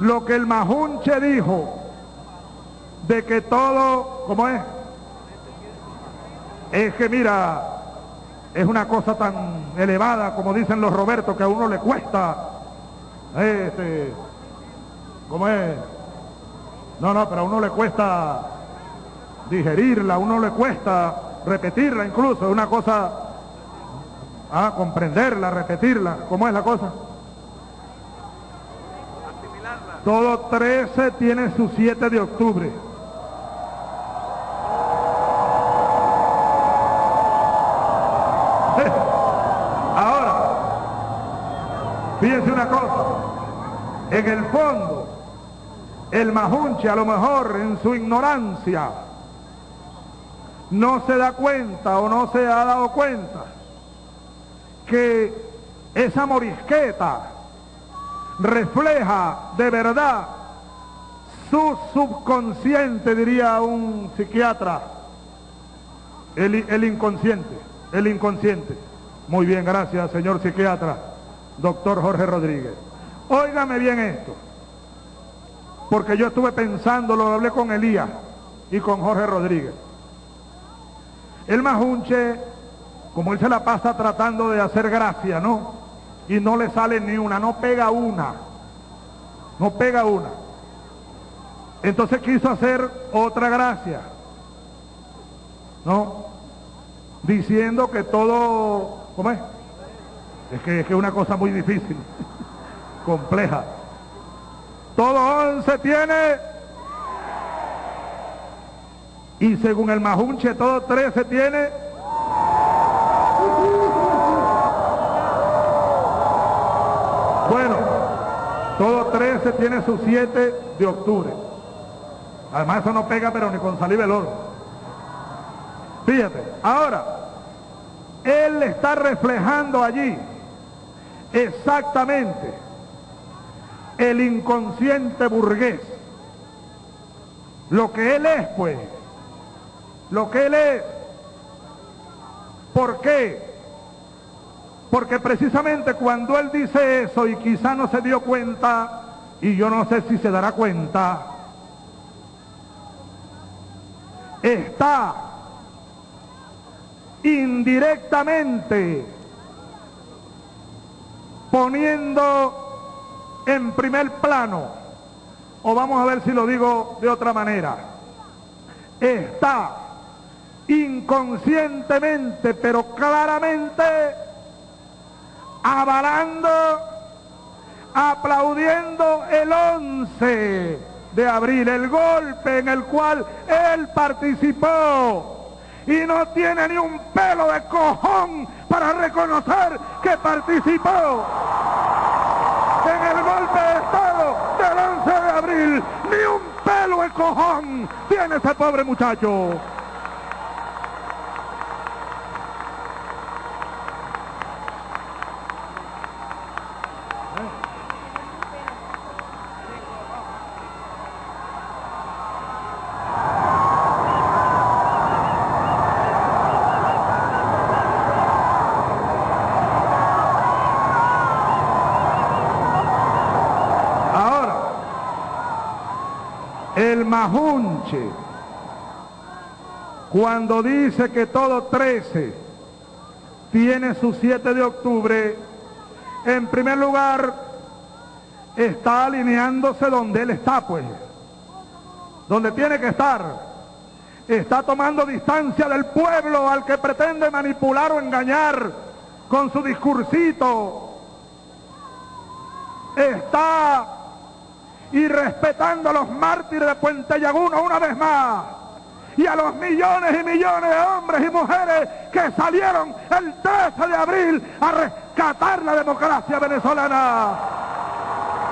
lo que el Majunche dijo de que todo, ¿cómo es? Es que mira, es una cosa tan elevada, como dicen los Robertos, que a uno le cuesta, este, ¿cómo es? No, no, pero a uno le cuesta digerirla, a uno le cuesta repetirla incluso, es una cosa, ah, comprenderla, repetirla, ¿cómo es la cosa? Todo 13 tiene su 7 de octubre. Ahora, fíjense una cosa, en el fondo, el majunche a lo mejor en su ignorancia no se da cuenta o no se ha dado cuenta que esa morisqueta refleja de verdad su subconsciente, diría un psiquiatra, el, el, inconsciente, el inconsciente. Muy bien, gracias, señor psiquiatra, doctor Jorge Rodríguez. Óigame bien esto, porque yo estuve pensando, lo hablé con Elías y con Jorge Rodríguez. El majunche, como él se la pasa tratando de hacer gracia, ¿no? Y no le sale ni una, no pega una. No pega una. Entonces quiso hacer otra gracia. ¿No? Diciendo que todo, ¿cómo es? Es que es que una cosa muy difícil, compleja. Todo once tiene y según el Majunche todo 13 tiene todo 13 tiene su 7 de octubre además eso no pega pero ni con salir oro fíjate ahora él está reflejando allí exactamente el inconsciente burgués lo que él es pues lo que él es. ¿Por qué? Porque precisamente cuando él dice eso y quizá no se dio cuenta, y yo no sé si se dará cuenta, está indirectamente poniendo en primer plano, o vamos a ver si lo digo de otra manera, está inconscientemente, pero claramente, avalando, aplaudiendo el 11 de abril, el golpe en el cual él participó. Y no tiene ni un pelo de cojón para reconocer que participó en el golpe de Estado del 11 de abril. Ni un pelo de cojón tiene ese pobre muchacho. Majunche, cuando dice que todo 13 tiene su 7 de octubre, en primer lugar está alineándose donde él está, pues, donde tiene que estar. Está tomando distancia del pueblo al que pretende manipular o engañar con su discursito. Está y respetando a los mártires de Puente Llaguno una vez más y a los millones y millones de hombres y mujeres que salieron el 13 de abril a rescatar la democracia venezolana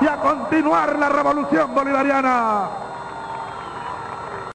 y a continuar la revolución bolivariana.